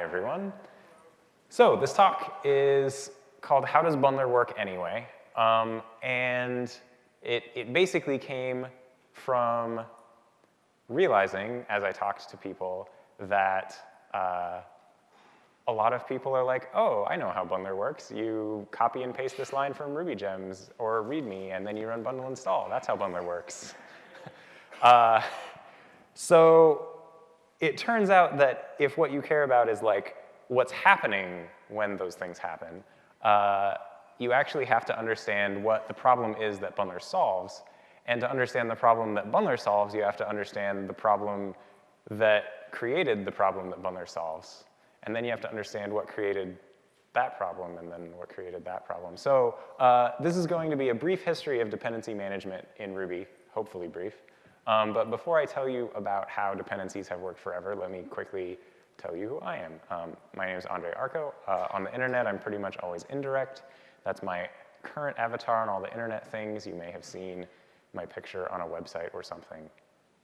Everyone. So this talk is called How Does Bundler Work Anyway? Um, and it, it basically came from realizing, as I talked to people, that uh, a lot of people are like, oh, I know how bundler works. You copy and paste this line from Ruby gems or README, and then you run bundle install. That's how bundler works. uh, so it turns out that if what you care about is like what's happening when those things happen, uh, you actually have to understand what the problem is that bundler solves. And to understand the problem that bundler solves, you have to understand the problem that created the problem that bundler solves. And then you have to understand what created that problem and then what created that problem. So uh, this is going to be a brief history of dependency management in Ruby, hopefully brief. Um, but before I tell you about how dependencies have worked forever, let me quickly tell you who I am. Um, my name is Andre Arko. Uh, on the internet, I'm pretty much always indirect. That's my current avatar on all the internet things. You may have seen my picture on a website or something.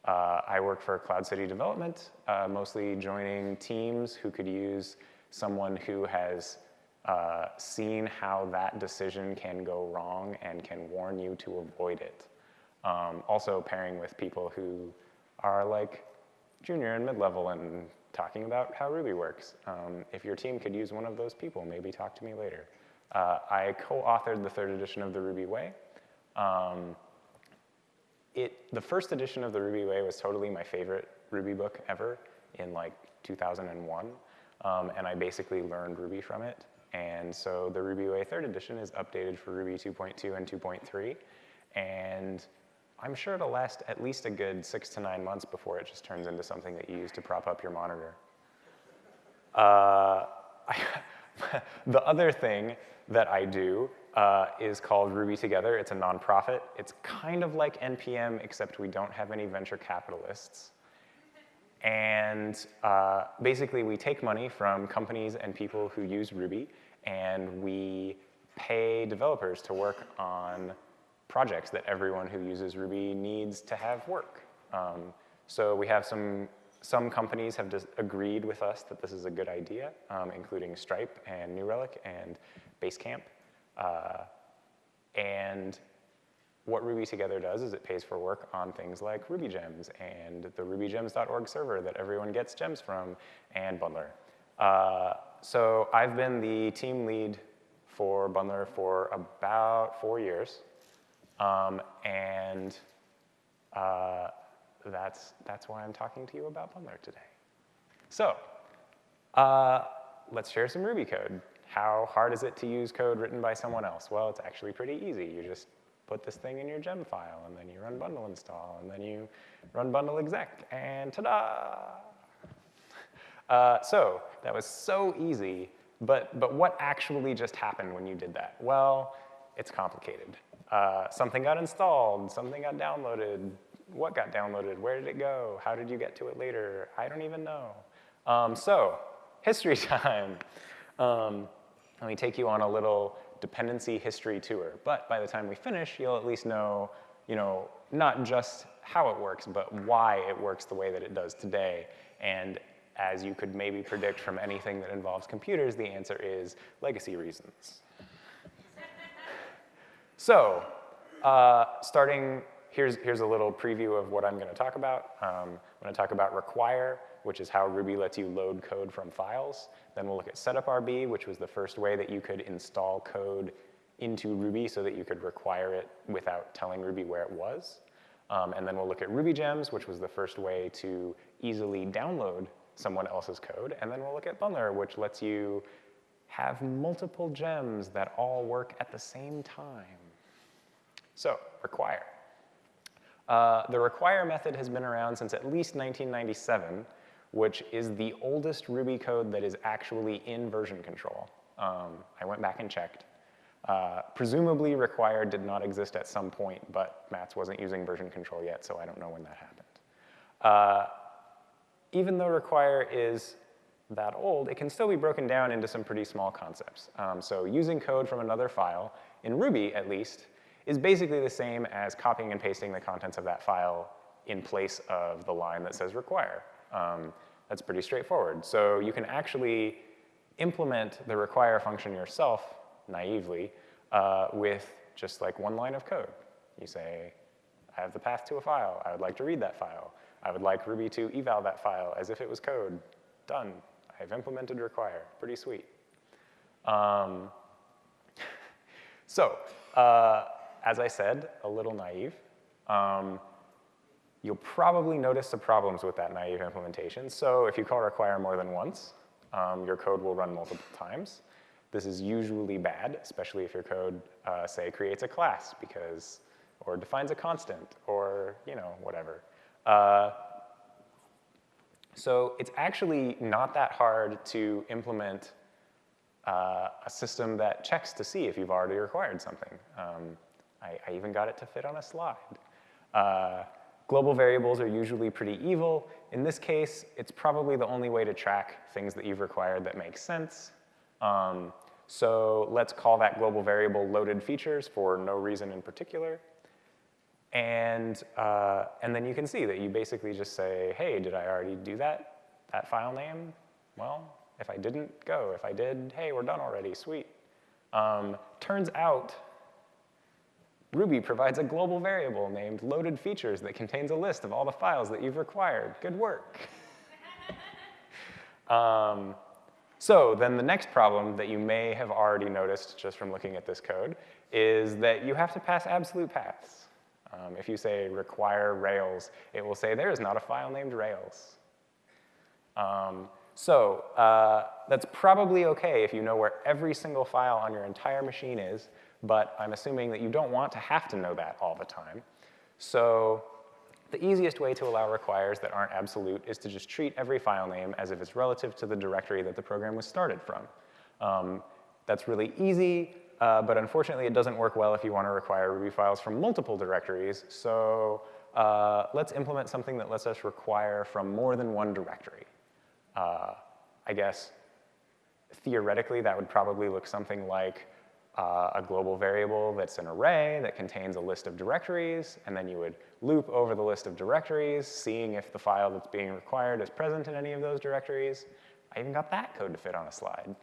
Uh, I work for Cloud City Development, uh, mostly joining teams who could use someone who has uh, seen how that decision can go wrong and can warn you to avoid it. Um, also pairing with people who are like junior and mid-level and talking about how Ruby works. Um, if your team could use one of those people, maybe talk to me later. Uh, I co-authored the third edition of the Ruby Way. Um, it, the first edition of the Ruby Way was totally my favorite Ruby book ever in like 2001. Um, and I basically learned Ruby from it. And so the Ruby Way third edition is updated for Ruby 2.2 and 2.3. And I'm sure it'll last at least a good six to nine months before it just turns into something that you use to prop up your monitor. Uh, I, the other thing that I do uh, is called Ruby Together. It's a nonprofit. It's kind of like NPM, except we don't have any venture capitalists. And uh, basically, we take money from companies and people who use Ruby, and we pay developers to work on projects that everyone who uses Ruby needs to have work. Um, so we have some, some companies have agreed with us that this is a good idea, um, including Stripe and New Relic and Basecamp. Uh, and what Ruby Together does is it pays for work on things like Ruby Gems and the rubygems.org server that everyone gets gems from, and Bundler. Uh, so I've been the team lead for Bundler for about four years. Um, and uh, that's, that's why I'm talking to you about Bundler today. So uh, let's share some Ruby code. How hard is it to use code written by someone else? Well, it's actually pretty easy. You just put this thing in your gem file, and then you run bundle install, and then you run bundle exec, and ta-da! Uh, so that was so easy, but, but what actually just happened when you did that? Well, it's complicated. Uh, something got installed, something got downloaded, what got downloaded, where did it go, how did you get to it later? I don't even know. Um, so, history time. Um, let me take you on a little dependency history tour. But by the time we finish, you'll at least know, you know, not just how it works, but why it works the way that it does today. And as you could maybe predict from anything that involves computers, the answer is legacy reasons. So uh, starting, here's, here's a little preview of what I'm going to talk about. Um, I'm to talk about require, which is how Ruby lets you load code from files. Then we'll look at setup.rb, which was the first way that you could install code into Ruby so that you could require it without telling Ruby where it was. Um, and then we'll look at Ruby Gems, which was the first way to easily download someone else's code. And then we'll look at Bundler, which lets you have multiple gems that all work at the same time. So, require. Uh, the require method has been around since at least 1997, which is the oldest Ruby code that is actually in version control. Um, I went back and checked. Uh, presumably require did not exist at some point, but Matz wasn't using version control yet, so I don't know when that happened. Uh, even though require is that old, it can still be broken down into some pretty small concepts. Um, so using code from another file, in Ruby at least, is basically the same as copying and pasting the contents of that file in place of the line that says require. Um, That's pretty straightforward. So you can actually implement the require function yourself naively uh, with just like one line of code. You say, I have the path to a file. I would like to read that file. I would like Ruby to eval that file as if it was code. Done. I've implemented require. Pretty sweet. Um, so, uh, as I said, a little naive. Um, you'll probably notice some problems with that naive implementation. So if you call require more than once, um, your code will run multiple times. This is usually bad, especially if your code, uh, say, creates a class because, or defines a constant, or you know, whatever. Uh, so it's actually not that hard to implement uh, a system that checks to see if you've already required something. Um, I, I, even got it to fit on a slide. Uh, global variables are usually pretty evil. In this case, it's probably the only way to track things that you've required that make sense. Um, so let's call that global variable loaded features for no reason in particular. And, uh, and then you can see that you basically just say, hey, did I already do that, that file name? Well, if I didn't, go. If I did, hey, we're done already, sweet. Um, turns out Ruby provides a global variable named loaded features that contains a list of all the files that you've required. Good work. um, so then the next problem that you may have already noticed just from looking at this code is that you have to pass absolute paths. Um, if you say require Rails, it will say there is not a file named Rails. Um, so uh, that's probably OK if you know where every single file on your entire machine is, but I'm assuming that you don't want to have to know that all the time. So the easiest way to allow requires that aren't absolute is to just treat every file name as if it's relative to the directory that the program was started from. Um, that's really easy, uh, but unfortunately it doesn't work well if you want to require Ruby files from multiple directories. So uh, let's implement something that lets us require from more than one directory. Uh, I guess theoretically that would probably look something like uh, a global variable that's an array that contains a list of directories, and then you would loop over the list of directories, seeing if the file that's being required is present in any of those directories. I even got that code to fit on a slide.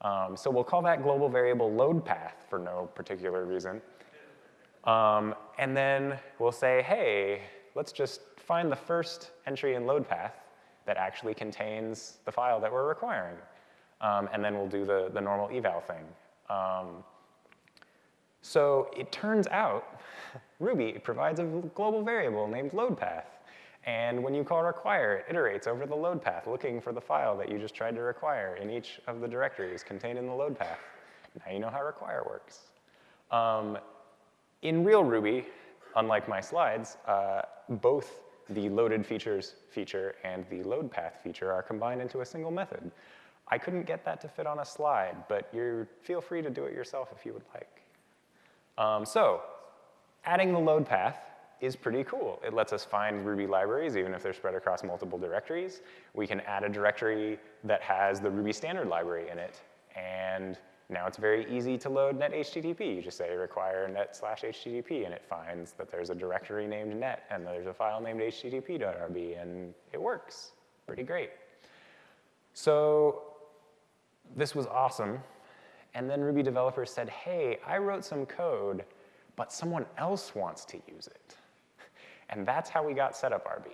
Um, so we'll call that global variable load path for no particular reason. Um, and then we'll say, hey, let's just find the first entry in load path that actually contains the file that we're requiring. Um, and then we'll do the, the normal eval thing. Um, so it turns out Ruby provides a global variable named load path. And when you call require, it iterates over the load path, looking for the file that you just tried to require in each of the directories contained in the load path. Now you know how require works. Um, in real Ruby, unlike my slides, uh, both the loaded features feature and the load path feature are combined into a single method. I couldn't get that to fit on a slide, but you feel free to do it yourself if you would like. Um, so adding the load path is pretty cool. It lets us find Ruby libraries, even if they're spread across multiple directories. We can add a directory that has the Ruby standard library in it, and now it's very easy to load net HTTP. You just say require net slash HTTP, and it finds that there's a directory named net, and there's a file named http.rb, and it works. Pretty great. So this was awesome. And then Ruby developers said, hey, I wrote some code, but someone else wants to use it. And that's how we got setup.rb.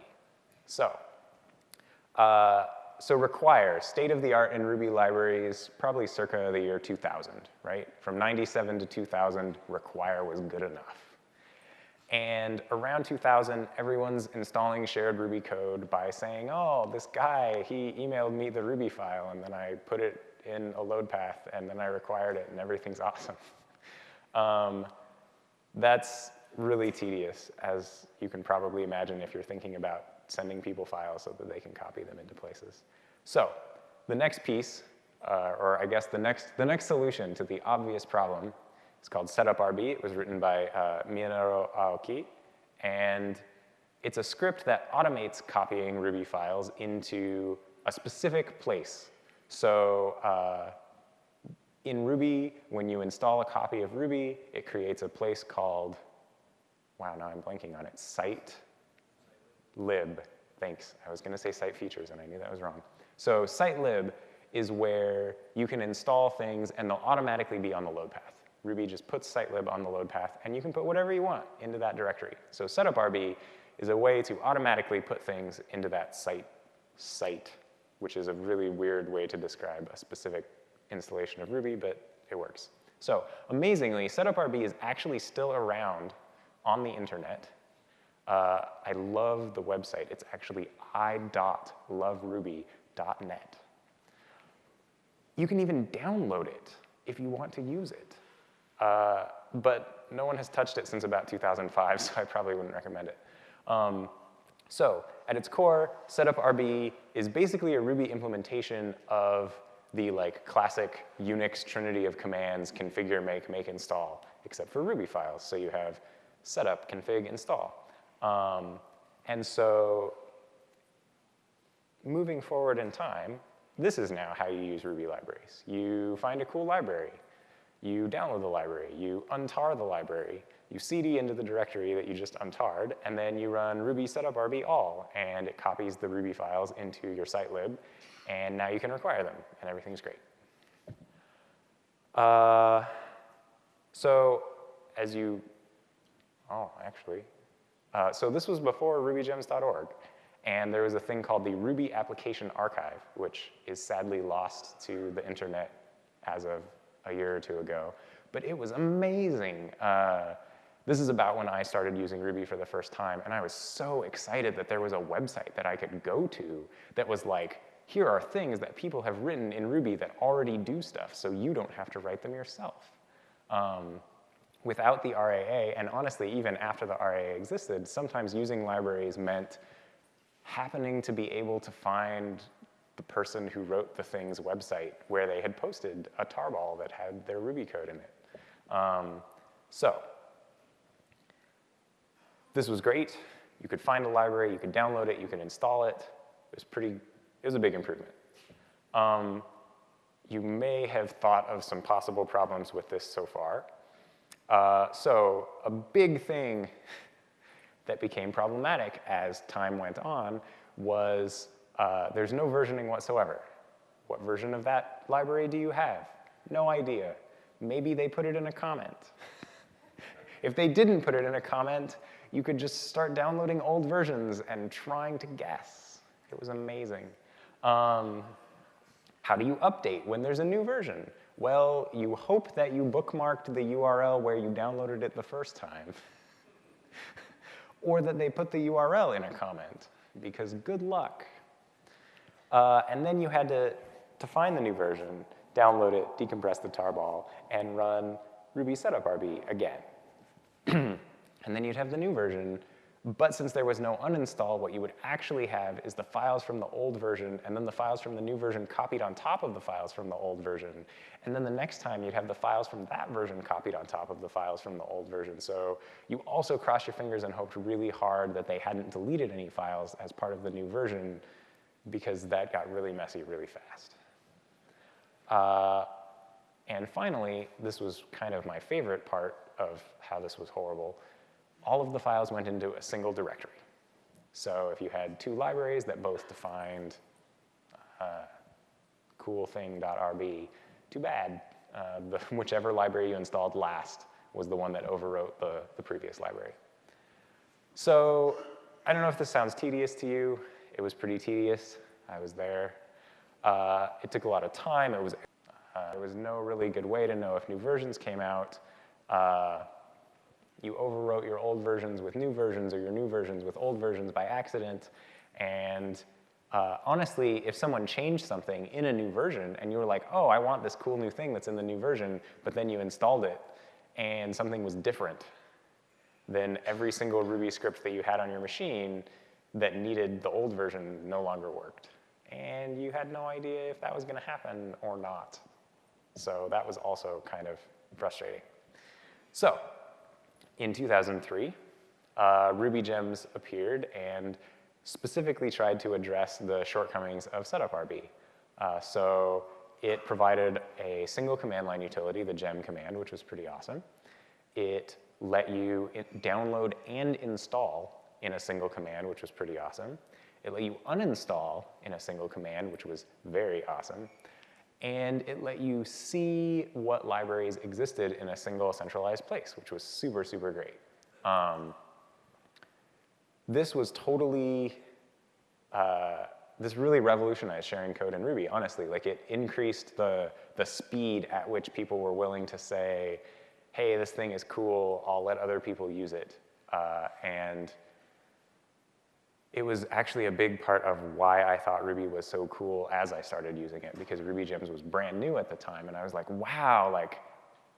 So uh, so require, state of the art in Ruby libraries, probably circa the year 2000, right? From 97 to 2000, require was good enough. And around 2000, everyone's installing shared Ruby code by saying, oh, this guy, he emailed me the Ruby file, and then I put it in a load path, and then I required it, and everything's awesome. um, that's really tedious, as you can probably imagine if you're thinking about sending people files so that they can copy them into places. So the next piece, uh, or I guess the next, the next solution to the obvious problem is called setup.rb. It was written by uh, Aoki, and it's a script that automates copying Ruby files into a specific place. So uh, in Ruby, when you install a copy of Ruby, it creates a place called, wow, now I'm blanking on it, site lib. Thanks. I was going to say site features, and I knew that was wrong. So site lib is where you can install things, and they'll automatically be on the load path. Ruby just puts sitelib on the load path, and you can put whatever you want into that directory. So setuprb is a way to automatically put things into that site site, which is a really weird way to describe a specific installation of Ruby, but it works. So amazingly, setuprb is actually still around on the internet. Uh, I love the website. It's actually i.loveruby.net. You can even download it if you want to use it. Uh, but no one has touched it since about 2005, so I probably wouldn't recommend it. Um, so at its core, setuprb is basically a Ruby implementation of the like classic Unix trinity of commands, configure, make, make, install, except for Ruby files. So you have setup, config, install. Um, and so moving forward in time, this is now how you use Ruby libraries. You find a cool library. You download the library. You untar the library. You cd into the directory that you just untarred, and then you run ruby setup rb all, and it copies the Ruby files into your site lib, and now you can require them, and everything's great. Uh, so as you, oh, actually, uh, so this was before rubygems.org, and there was a thing called the Ruby Application Archive, which is sadly lost to the internet as of a year or two ago. But it was amazing. Uh, this is about when I started using Ruby for the first time, and I was so excited that there was a website that I could go to that was like, here are things that people have written in Ruby that already do stuff, so you don't have to write them yourself. Um, without the RAA, and honestly, even after the RAA existed, sometimes using libraries meant happening to be able to find the person who wrote the thing's website where they had posted a tarball that had their Ruby code in it. Um, so this was great. You could find a library, you could download it, you could install it. It was pretty, it was a big improvement. Um, you may have thought of some possible problems with this so far. Uh, so a big thing that became problematic as time went on was uh, there's no versioning whatsoever. What version of that library do you have? No idea. Maybe they put it in a comment. if they didn't put it in a comment, you could just start downloading old versions and trying to guess. It was amazing. Um, how do you update when there's a new version? Well, you hope that you bookmarked the URL where you downloaded it the first time. or that they put the URL in a comment, because good luck. Uh, and then you had to, to find the new version, download it, decompress the tarball, and run ruby setup RB again. and then you'd have the new version, but since there was no uninstall, what you would actually have is the files from the old version and then the files from the new version copied on top of the files from the old version. And then the next time you'd have the files from that version copied on top of the files from the old version. So you also crossed your fingers and hoped really hard that they hadn't deleted any files as part of the new version because that got really messy really fast. Uh, and finally, this was kind of my favorite part of how this was horrible, all of the files went into a single directory. So if you had two libraries that both defined uh, coolthing.rb, too bad. Uh, the, whichever library you installed last was the one that overwrote the, the previous library. So I don't know if this sounds tedious to you. It was pretty tedious. I was there. Uh, it took a lot of time. It was, uh, there was no really good way to know if new versions came out. You overwrote your old versions with new versions or your new versions with old versions by accident. And uh, honestly, if someone changed something in a new version and you were like, oh, I want this cool new thing that's in the new version, but then you installed it and something was different, then every single Ruby script that you had on your machine that needed the old version no longer worked. And you had no idea if that was going to happen or not. So that was also kind of frustrating. So in 2003, uh, RubyGems appeared and specifically tried to address the shortcomings of setuprb. Uh, so it provided a single command line utility, the gem command, which was pretty awesome. It let you download and install in a single command, which was pretty awesome. It let you uninstall in a single command, which was very awesome. And it let you see what libraries existed in a single centralized place, which was super, super great. Um, this was totally, uh, this really revolutionized sharing code in Ruby, honestly. Like it increased the, the speed at which people were willing to say, hey, this thing is cool, I'll let other people use it. Uh, and it was actually a big part of why I thought Ruby was so cool as I started using it, because Ruby Gems was brand new at the time, and I was like, wow, like,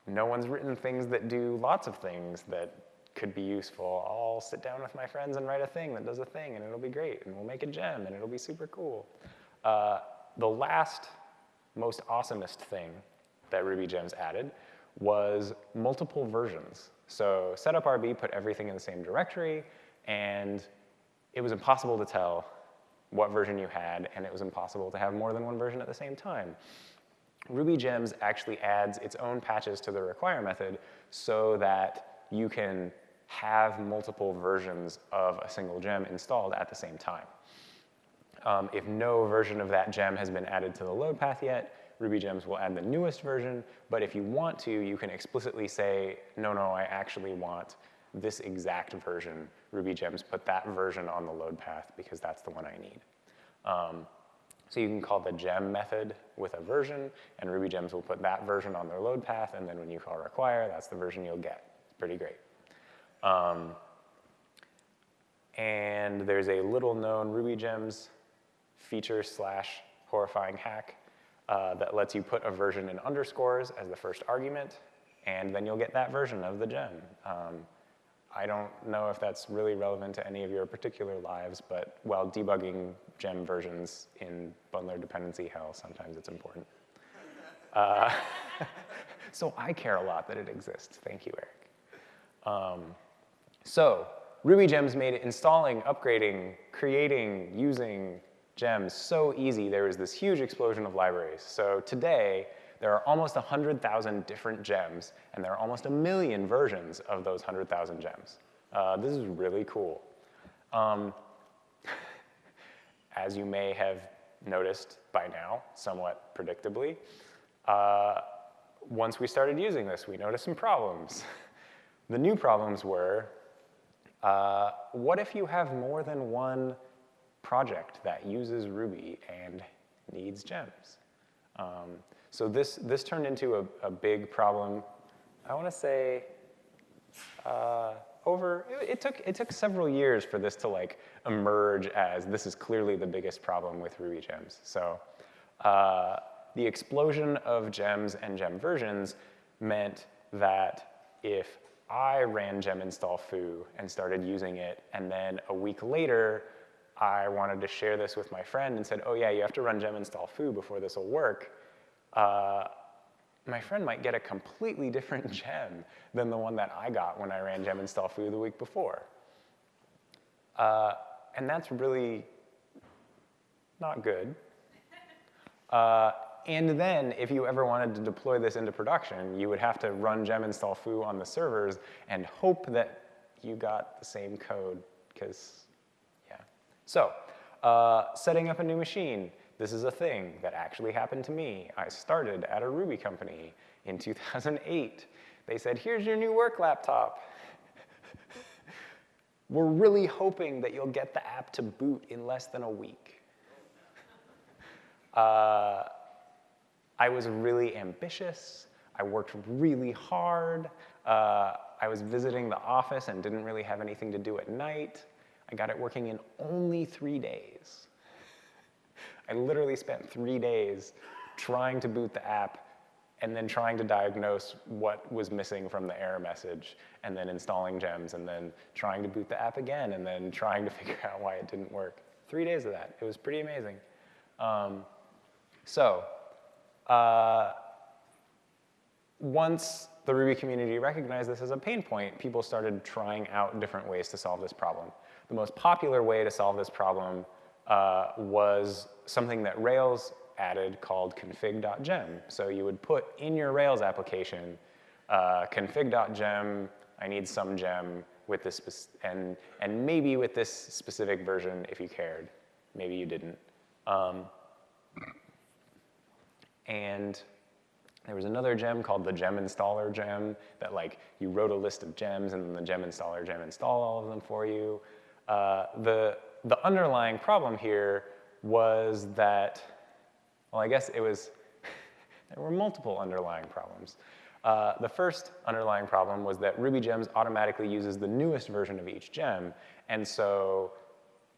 no one's written things that do lots of things that could be useful. I'll sit down with my friends and write a thing that does a thing, and it'll be great, and we'll make a gem, and it'll be super cool. Uh, the last most awesomest thing that Ruby Gems added was multiple versions. So setup.rb put everything in the same directory, and it was impossible to tell what version you had, and it was impossible to have more than one version at the same time. Ruby Gems actually adds its own patches to the require method so that you can have multiple versions of a single gem installed at the same time. Um, if no version of that gem has been added to the load path yet, Ruby Gems will add the newest version, but if you want to, you can explicitly say, no, no, I actually want this exact version. Ruby Gems put that version on the load path because that's the one I need. Um, so you can call the gem method with a version, and Ruby Gems will put that version on their load path, and then when you call require, that's the version you'll get. It's pretty great. Um, and there's a little known Ruby Gems feature slash horrifying hack uh, that lets you put a version in underscores as the first argument, and then you'll get that version of the gem. Um, I don't know if that's really relevant to any of your particular lives, but while debugging gem versions in bundler dependency hell, sometimes it's important. Uh, so I care a lot that it exists. Thank you, Eric. Um, so Ruby Gems made installing, upgrading, creating, using gems so easy. There was this huge explosion of libraries. So today, there are almost 100,000 different gems, and there are almost a million versions of those 100,000 gems. Uh, this is really cool. Um, as you may have noticed by now, somewhat predictably, uh, once we started using this, we noticed some problems. the new problems were, uh, what if you have more than one project that uses Ruby and needs gems? Um, so this, this turned into a, a big problem, I want to say, uh, over, it, it, took, it took several years for this to like emerge as this is clearly the biggest problem with Ruby gems. So uh, the explosion of gems and gem versions meant that if I ran gem install foo and started using it, and then a week later, I wanted to share this with my friend and said, oh yeah, you have to run gem install foo before this will work uh, my friend might get a completely different gem than the one that I got when I ran gem install foo the week before. Uh, and that's really not good. Uh, and then, if you ever wanted to deploy this into production, you would have to run gem install foo on the servers and hope that you got the same code, because, yeah. So, uh, setting up a new machine. This is a thing that actually happened to me. I started at a Ruby company in 2008. They said, here's your new work laptop. We're really hoping that you'll get the app to boot in less than a week. Uh, I was really ambitious. I worked really hard. Uh, I was visiting the office and didn't really have anything to do at night. I got it working in only three days. I literally spent three days trying to boot the app and then trying to diagnose what was missing from the error message, and then installing gems, and then trying to boot the app again, and then trying to figure out why it didn't work. Three days of that. It was pretty amazing. Um, so, uh, once the Ruby community recognized this as a pain point, people started trying out different ways to solve this problem. The most popular way to solve this problem uh, was something that Rails added called config.gem. So you would put in your Rails application uh, config.gem, I need some gem with this, and, and maybe with this specific version if you cared. maybe you didn't. Um, and there was another gem called the gem installer gem that like you wrote a list of gems and then the gem installer gem install all of them for you. Uh, the, the underlying problem here was that, well, I guess it was, there were multiple underlying problems. Uh, the first underlying problem was that Ruby Gems automatically uses the newest version of each gem, and so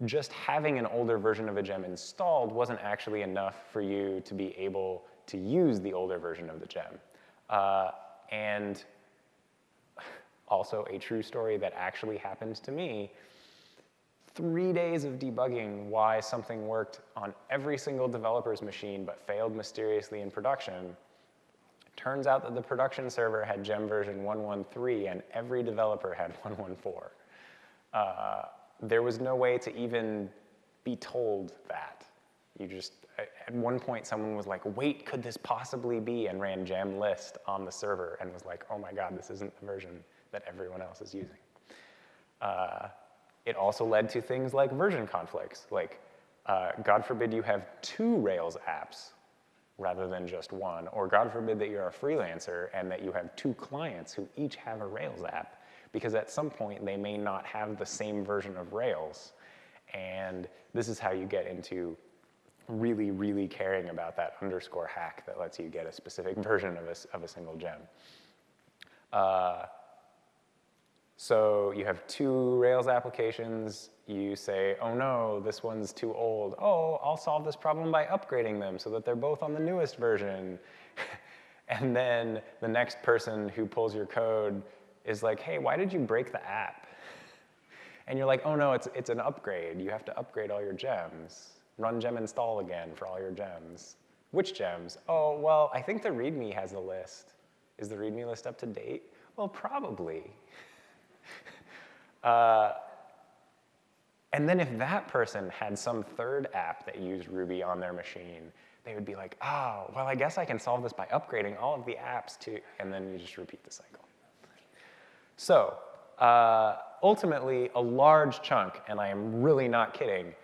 just having an older version of a gem installed wasn't actually enough for you to be able to use the older version of the gem. Uh, and also a true story that actually happened to me, three days of debugging why something worked on every single developer's machine but failed mysteriously in production. Turns out that the production server had gem version 113 and every developer had 114. Uh, there was no way to even be told that. You just, at one point someone was like, wait, could this possibly be? And ran gem list on the server and was like, oh my God, this isn't the version that everyone else is using. Uh, it also led to things like version conflicts, like uh, God forbid you have two Rails apps rather than just one, or God forbid that you're a freelancer and that you have two clients who each have a Rails app, because at some point they may not have the same version of Rails. And this is how you get into really, really caring about that underscore hack that lets you get a specific version of a, of a single gem. Uh, so you have two Rails applications. You say, oh no, this one's too old. Oh, I'll solve this problem by upgrading them so that they're both on the newest version. and then the next person who pulls your code is like, hey, why did you break the app? And you're like, oh no, it's, it's an upgrade. You have to upgrade all your gems run gem install again for all your gems. Which gems? Oh, well, I think the README has a list. Is the README list up to date? Well, probably. Uh, and then if that person had some third app that used Ruby on their machine, they would be like, oh, well, I guess I can solve this by upgrading all of the apps to, and then you just repeat the cycle. So uh, ultimately, a large chunk, and I am really not kidding,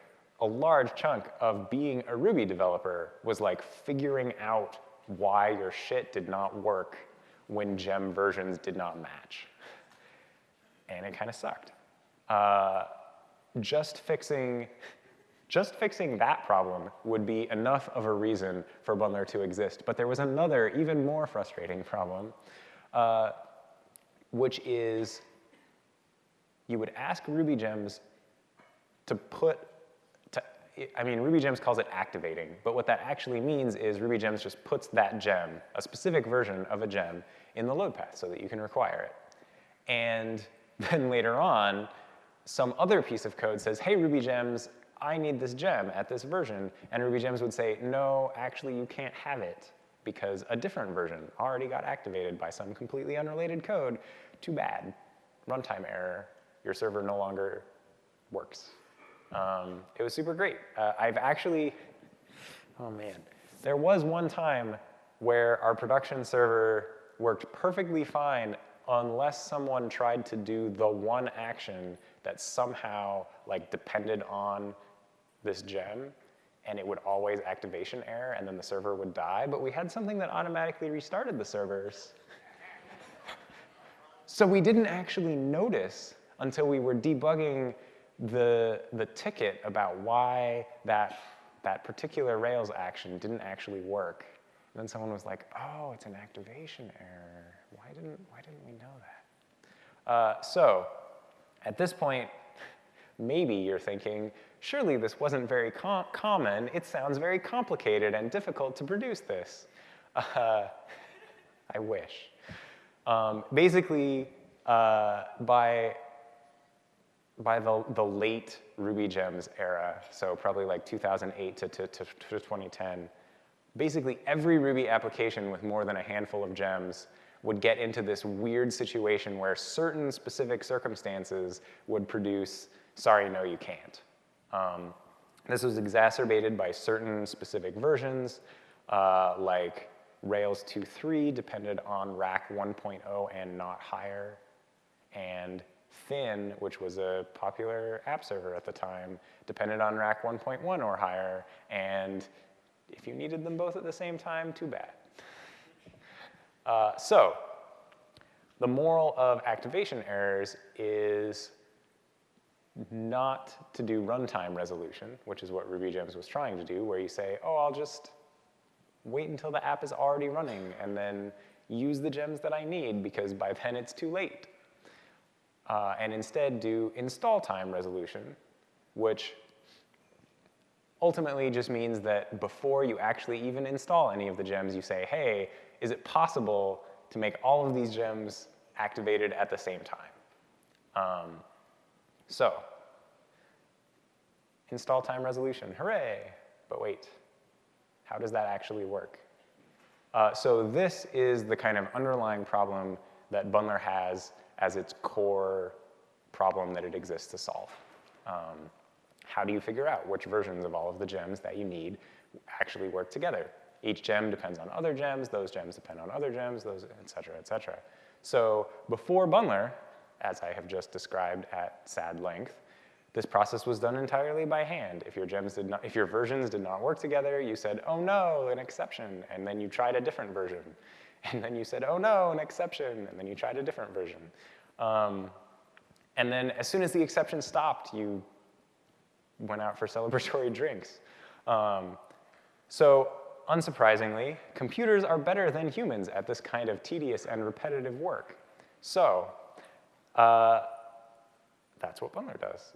a large chunk of being a Ruby developer was like figuring out why your shit did not work when gem versions did not match. And it kind of sucked. Uh, just fixing just fixing that problem would be enough of a reason for Bundler to exist. But there was another, even more frustrating problem, uh, which is you would ask Ruby gems to put I mean, Ruby Gems calls it activating, but what that actually means is Ruby Gems just puts that gem, a specific version of a gem, in the load path so that you can require it. And then later on, some other piece of code says, hey, Ruby Gems, I need this gem at this version. And Ruby Gems would say, no, actually, you can't have it because a different version already got activated by some completely unrelated code. Too bad. Runtime error. Your server no longer works. Um, it was super great. Uh, I've actually, oh man, there was one time where our production server worked perfectly fine unless someone tried to do the one action that somehow like depended on this gem and it would always activation error and then the server would die, but we had something that automatically restarted the servers. so we didn't actually notice until we were debugging the, the ticket about why that, that particular Rails action didn't actually work. And then someone was like, oh, it's an activation error. Didn't, why didn't we know that? Uh, so at this point, maybe you're thinking, surely this wasn't very com common. It sounds very complicated and difficult to produce this. Uh, I wish. Um, basically, uh, by by the, the late Ruby Gems era, so probably like 2008 to, to, to, to 2010, basically every Ruby application with more than a handful of gems would get into this weird situation where certain specific circumstances would produce, sorry, no, you can't. Um, this was exacerbated by certain specific versions, uh, like Rails 2.3 depended on Rack 1.0 and not higher, and Thin, which was a popular app server at the time, depended on Rack 1.1 or higher, and if you needed them both at the same time, too bad. Uh, so the moral of activation errors is not to do runtime resolution, which is what RubyGems was trying to do, where you say, oh, I'll just wait until the app is already running and then use the gems that I need because by then it's too late. Uh, and instead do install time resolution, which ultimately just means that before you actually even install any of the gems, you say, hey, is it possible to make all of these gems activated at the same time? Um, so, install time resolution, hooray! But wait, how does that actually work? Uh, so this is the kind of underlying problem that Bundler has as its core problem that it exists to solve. Um, how do you figure out which versions of all of the gems that you need actually work together? Each gem depends on other gems, those gems depend on other gems, those, et cetera, et cetera. So before Bundler, as I have just described at sad length, this process was done entirely by hand. If your gems did not, if your versions did not work together, you said, oh no, an exception, and then you tried a different version. And then you said, oh no, an exception, and then you tried a different version. Um, and then as soon as the exception stopped, you went out for celebratory drinks. Um, so unsurprisingly, computers are better than humans at this kind of tedious and repetitive work. So uh, that's what Bundler does.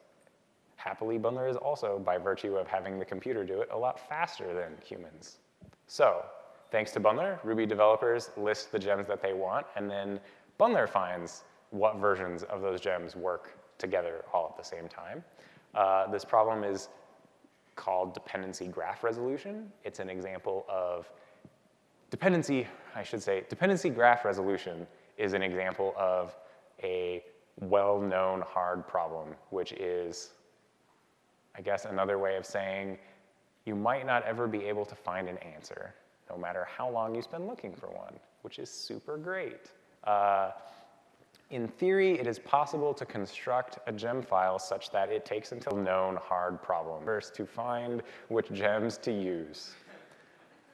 Happily, Bundler is also, by virtue of having the computer do it, a lot faster than humans. So thanks to Bundler, Ruby developers list the gems that they want, and then Bundler finds what versions of those gems work together all at the same time. Uh, this problem is called dependency graph resolution. It's an example of dependency, I should say, dependency graph resolution is an example of a well-known hard problem, which is I guess another way of saying you might not ever be able to find an answer, no matter how long you spend looking for one, which is super great. Uh, in theory, it is possible to construct a gem file such that it takes until known hard problem first to find which gems to use.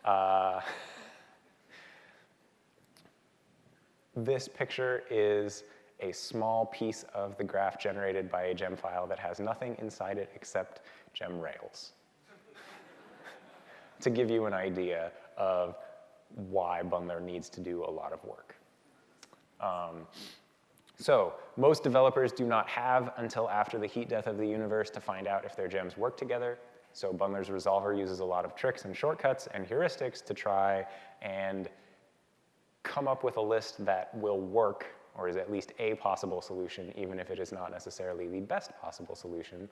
Uh, this picture is a small piece of the graph generated by a gem file that has nothing inside it except gem rails. to give you an idea of why Bundler needs to do a lot of work. Um, so most developers do not have until after the heat death of the universe to find out if their gems work together. So Bundler's resolver uses a lot of tricks and shortcuts and heuristics to try and come up with a list that will work or is at least a possible solution, even if it is not necessarily the best possible solution.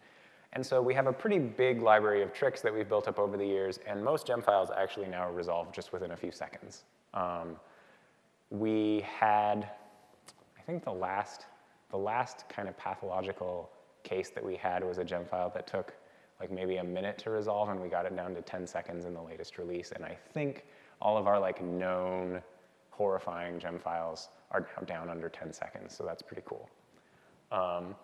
And so we have a pretty big library of tricks that we've built up over the years, and most gem files actually now resolve just within a few seconds. Um, we had, think the last, the last kind of pathological case that we had was a gem file that took like maybe a minute to resolve, and we got it down to 10 seconds in the latest release. And I think all of our like known horrifying gem files are now down under 10 seconds, so that's pretty cool. Um,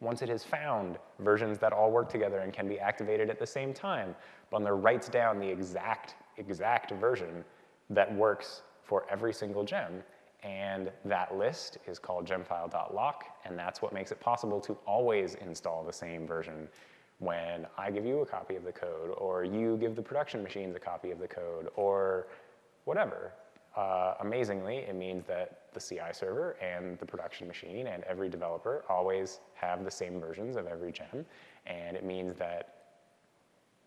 once it has found versions that all work together and can be activated at the same time, Bundler writes down the exact, exact version that works for every single gem. And that list is called gemfile.lock, and that's what makes it possible to always install the same version when I give you a copy of the code, or you give the production machines a copy of the code, or whatever. Uh, amazingly, it means that the CI server and the production machine and every developer always have the same versions of every gem. And it means that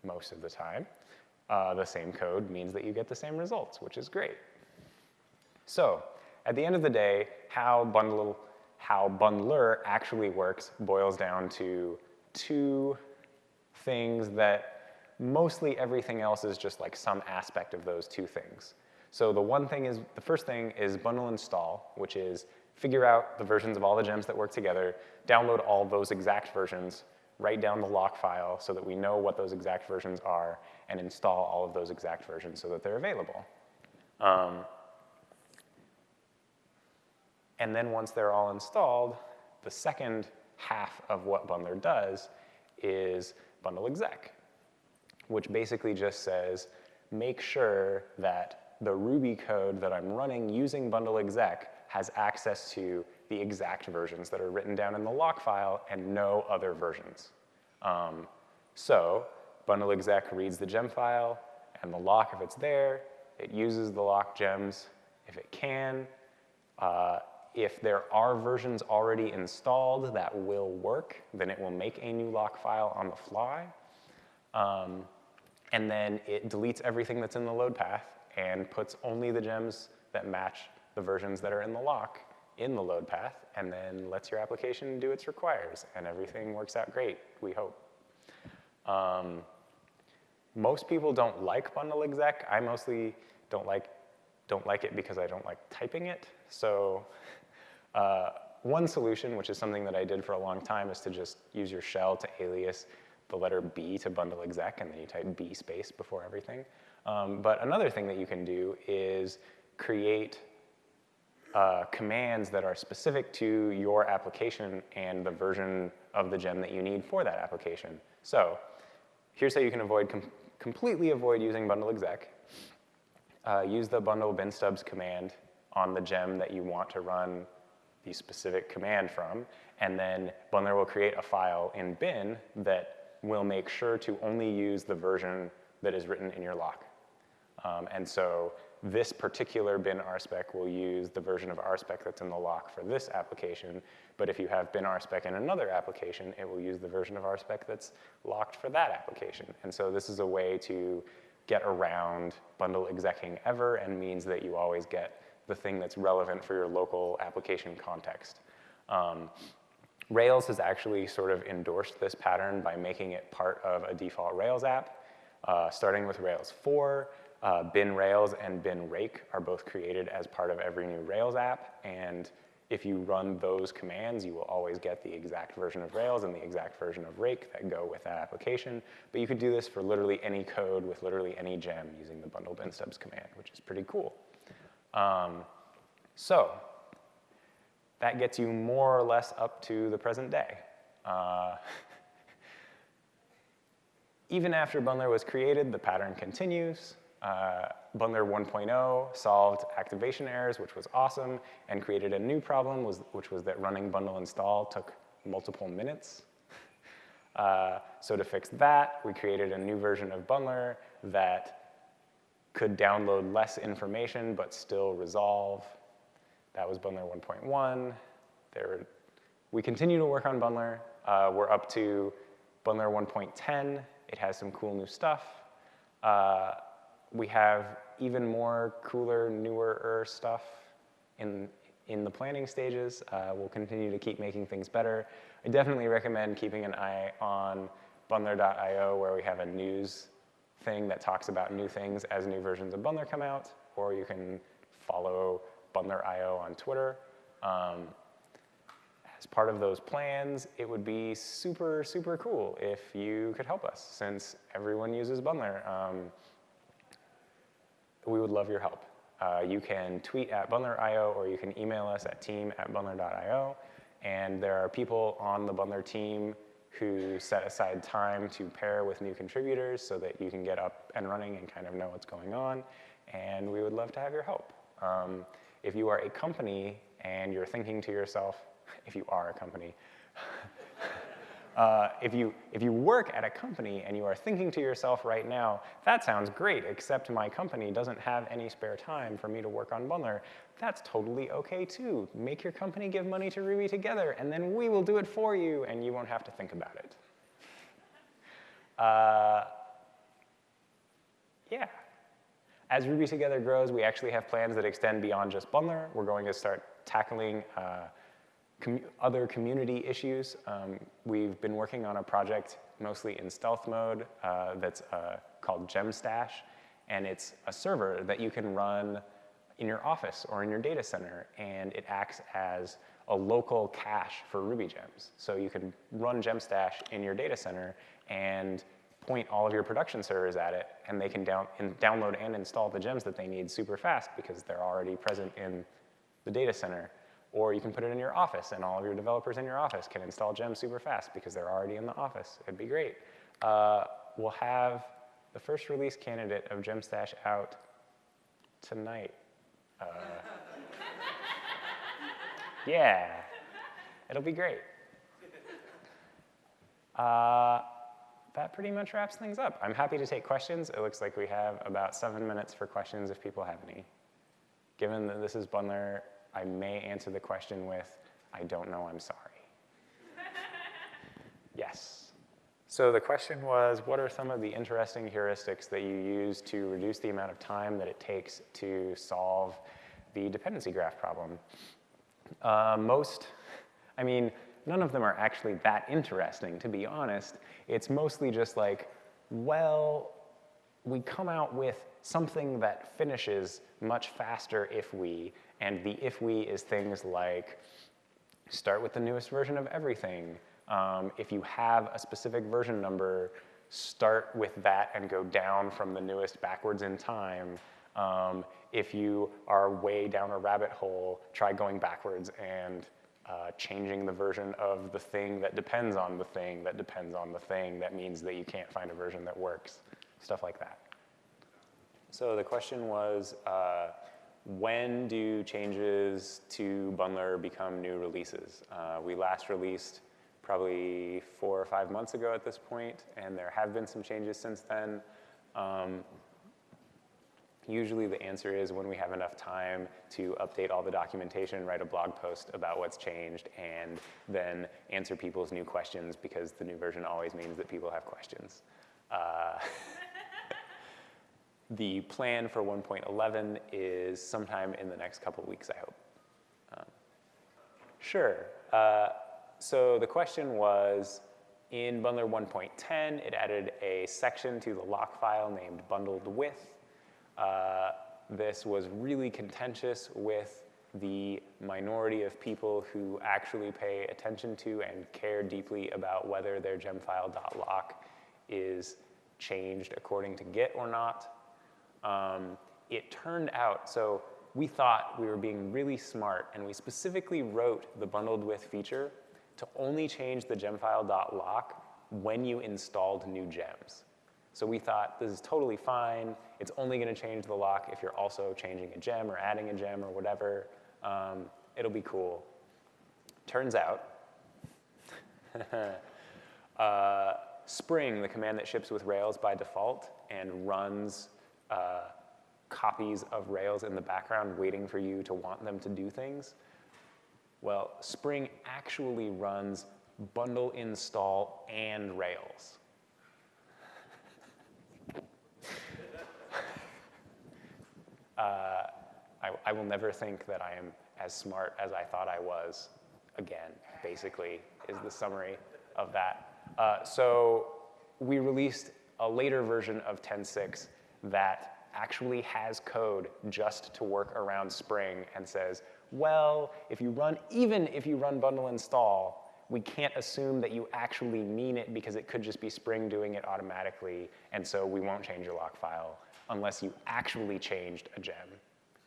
most of the time, uh, the same code means that you get the same results, which is great. So at the end of the day, how, bundle, how Bundler actually works boils down to two things that mostly everything else is just like some aspect of those two things. So the one thing is, the first thing is bundle install, which is figure out the versions of all the gems that work together, download all those exact versions, write down the lock file so that we know what those exact versions are, and install all of those exact versions so that they're available. Um, And then once they're all installed, the second half of what bundler does is bundle exec, which basically just says, make sure that the Ruby code that I'm running using bundle exec has access to the exact versions that are written down in the lock file and no other versions. Um, so bundle exec reads the gem file and the lock if it's there. It uses the lock gems if it can. Uh, if there are versions already installed that will work, then it will make a new lock file on the fly. Um, and then it deletes everything that's in the load path and puts only the gems that match the versions that are in the lock in the load path, and then lets your application do its requires, and everything works out great, we hope. Um, most people don't like bundle exec. I mostly don't like, don't like it because I don't like typing it. So uh, one solution, which is something that I did for a long time, is to just use your shell to alias the letter B to bundle exec, and then you type B space before everything. Um, but another thing that you can do is create uh, commands that are specific to your application and the version of the gem that you need for that application. So here's how you can avoid com completely avoid using bundle exec. Uh, use the bundle bin stubs command on the gem that you want to run the specific command from, and then Bundler will create a file in bin that will make sure to only use the version that is written in your lock. Um, and so this particular bin rspec will use the version of rspec that's in the lock for this application, but if you have bin rspec in another application, it will use the version of rspec that's locked for that application. And so this is a way to get around bundle execing ever and means that you always get the thing that's relevant for your local application context. Um, Rails has actually sort of endorsed this pattern by making it part of a default Rails app, uh, starting with Rails 4. Uh, bin Rails and bin rake are both created as part of every new Rails app, and if you run those commands, you will always get the exact version of Rails and the exact version of rake that go with that application. But you could do this for literally any code with literally any gem using the bundle bin stubs command, which is pretty cool. Um, so that gets you more or less up to the present day. Uh, even after Bundler was created, the pattern continues. Uh, Bundler 1.0 solved activation errors, which was awesome, and created a new problem, was, which was that running bundle install took multiple minutes. Uh, so to fix that, we created a new version of Bundler that could download less information but still resolve. That was Bundler 1.1. There, we continue to work on Bundler. Uh, we're up to Bundler 1.10. It has some cool new stuff. Uh, we have even more cooler, newer stuff in, in the planning stages. Uh, we'll continue to keep making things better. I definitely recommend keeping an eye on bundler.io where we have a news thing that talks about new things as new versions of Bundler come out, or you can follow Bundler.io on Twitter. Um, as part of those plans, it would be super, super cool if you could help us, since everyone uses Bundler. Um, we would love your help. Uh, you can tweet at Bundler.io or you can email us at team at Bundler.io. And there are people on the Bundler team who set aside time to pair with new contributors so that you can get up and running and kind of know what's going on. And we would love to have your help. Um, if you are a company and you're thinking to yourself, if you are a company, uh, if, you, if you work at a company and you are thinking to yourself right now, that sounds great, except my company doesn't have any spare time for me to work on Bundler, that's totally okay too. Make your company give money to Ruby Together, and then we will do it for you, and you won't have to think about it. Uh, yeah. As Ruby Together grows, we actually have plans that extend beyond just Bundler. We're going to start tackling uh, com other community issues. Um, we've been working on a project mostly in stealth mode uh, that's uh, called GemStash, and it's a server that you can run in your office or in your data center, and it acts as a local cache for Ruby gems. So you can run GemStash in your data center and point all of your production servers at it, and they can down, download and install the gems that they need super fast because they're already present in the data center. Or you can put it in your office, and all of your developers in your office can install gems super fast because they're already in the office. It'd be great. Uh, we'll have the first release candidate of GemStash out tonight. Uh, yeah, it'll be great. Uh, that pretty much wraps things up. I'm happy to take questions. It looks like we have about seven minutes for questions if people have any. Given that this is Bundler, I may answer the question with, I don't know, I'm sorry. yes. So the question was, what are some of the interesting heuristics that you use to reduce the amount of time that it takes to solve the dependency graph problem? Uh, most, I mean, none of them are actually that interesting, to be honest. It's mostly just like, well, we come out with something that finishes much faster if we, and the if we is things like start with the newest version of everything. Um, if you have a specific version number, start with that and go down from the newest backwards in time. Um, if you are way down a rabbit hole, try going backwards and uh, changing the version of the thing that depends on the thing that depends on the thing that means that you can't find a version that works, stuff like that. So the question was, uh, when do changes to Bundler become new releases? Uh, we last released probably four or five months ago at this point, and there have been some changes since then. Um, Usually the answer is when we have enough time to update all the documentation, write a blog post about what's changed, and then answer people's new questions because the new version always means that people have questions. Uh, the plan for 1.11 is sometime in the next couple weeks, I hope. Um, sure. Uh, so the question was, in Bundler 1.10, it added a section to the lock file named bundled with. Uh, this was really contentious with the minority of people who actually pay attention to and care deeply about whether their gemfile.lock is changed according to Git or not. Um, it turned out, so we thought we were being really smart and we specifically wrote the bundled with feature to only change the gemfile.lock when you installed new gems. So we thought this is totally fine. It's only going to change the lock if you're also changing a gem or adding a gem or whatever. Um, it'll be cool. Turns out, uh, Spring, the command that ships with Rails by default and runs uh, copies of Rails in the background waiting for you to want them to do things, well, Spring actually runs bundle install and Rails. uh, I, I, will never think that I am as smart as I thought I was again, basically, is the summary of that. Uh, so we released a later version of 10.6 that actually has code just to work around Spring and says, well, if you run, even if you run bundle install, we can't assume that you actually mean it because it could just be Spring doing it automatically, and so we won't change your lock file unless you actually changed a gem,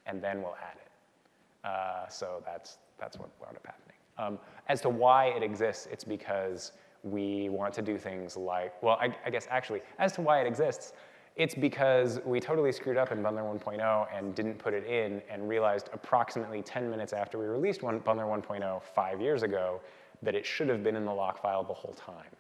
and then we'll add it. Uh, so that's, that's what wound up happening. Um, as to why it exists, it's because we want to do things like, well, I, I, guess actually, as to why it exists, it's because we totally screwed up in Bundler 1.0 and didn't put it in and realized approximately 10 minutes after we released one, Bundler 1.0 five years ago that it should have been in the lock file the whole time.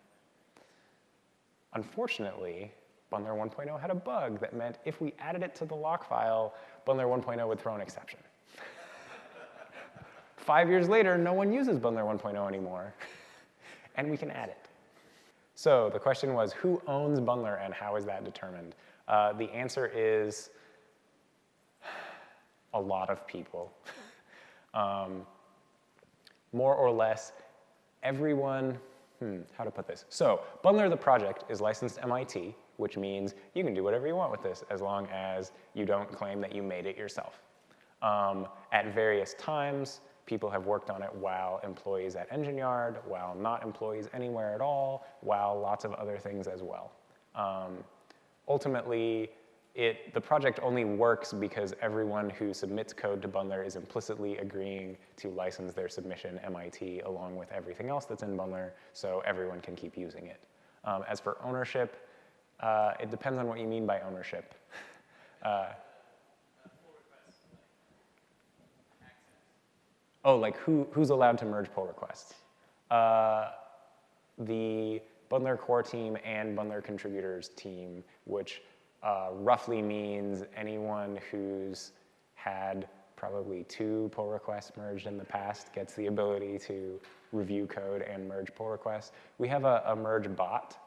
Unfortunately, Bundler 1.0 had a bug that meant if we added it to the lock file, Bundler 1.0 would throw an exception. Five years later, no one uses Bundler 1.0 anymore, and we can add it. So the question was, who owns Bundler and how is that determined? Uh, the answer is a lot of people. um, more or less everyone, hmm, how to put this? So Bundler the project is licensed MIT, which means you can do whatever you want with this as long as you don't claim that you made it yourself. Um, at various times, people have worked on it while employees at Engine Yard, while not employees anywhere at all, while lots of other things as well. Um, ultimately, it, the project only works because everyone who submits code to Bundler is implicitly agreeing to license their submission MIT along with everything else that's in Bundler, so everyone can keep using it. Um, as for ownership, uh, it depends on what you mean by ownership. Uh, oh, like who, who's allowed to merge pull requests? Uh, the Bundler core team and Bundler contributors team, which uh, roughly means anyone who's had probably two pull requests merged in the past gets the ability to review code and merge pull requests. We have a, a merge bot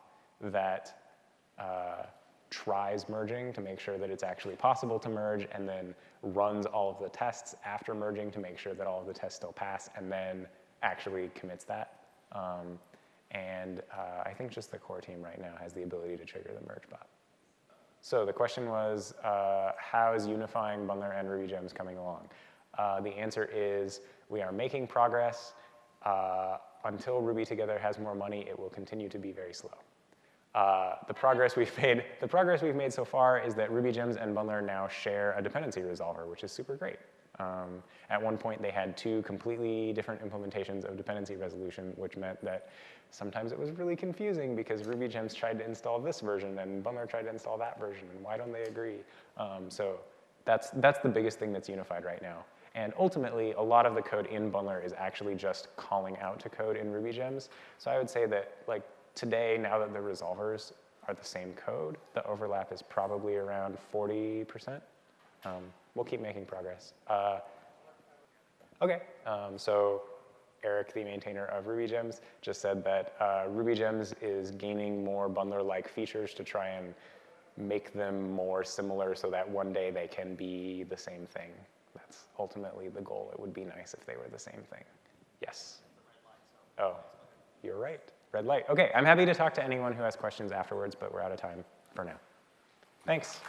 that uh, tries merging to make sure that it's actually possible to merge and then runs all of the tests after merging to make sure that all of the tests still pass and then actually commits that. Um, and uh, I think just the core team right now has the ability to trigger the merge bot. So the question was, uh, how is unifying Bundler and Ruby gems coming along? Uh, the answer is we are making progress. Uh, until Ruby Together has more money, it will continue to be very slow. Uh, the progress we've made, the progress we've made so far is that Ruby Gems and Bundler now share a dependency resolver, which is super great. Um, at one point, they had two completely different implementations of dependency resolution, which meant that sometimes it was really confusing because Ruby Gems tried to install this version and Bundler tried to install that version, and why don't they agree? Um, so that's, that's the biggest thing that's unified right now. And ultimately, a lot of the code in Bundler is actually just calling out to code in Ruby Gems. So I would say that like today, now that the resolvers are the same code, the overlap is probably around 40%. Um, we'll keep making progress. Uh, okay, um, so Eric, the maintainer of RubyGems, just said that uh, Ruby Gems is gaining more bundler-like features to try and make them more similar so that one day they can be the same thing. That's ultimately the goal. It would be nice if they were the same thing. Yes? Oh, you're right. Red light. Okay, I'm happy to talk to anyone who has questions afterwards, but we're out of time for now. Thanks.